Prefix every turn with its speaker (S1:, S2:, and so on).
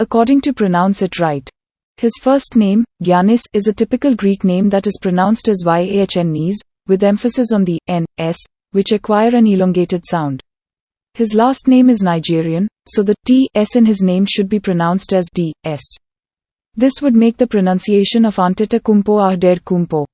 S1: according to pronounce it right. His first name, Giannis, is a typical Greek name that is pronounced as Yahnis, with emphasis on the n, s, which acquire an elongated sound. His last name is Nigerian, so the t, s in his name should be pronounced as d, s. This would make the pronunciation of Antetokounmpo Ahder Kumpo.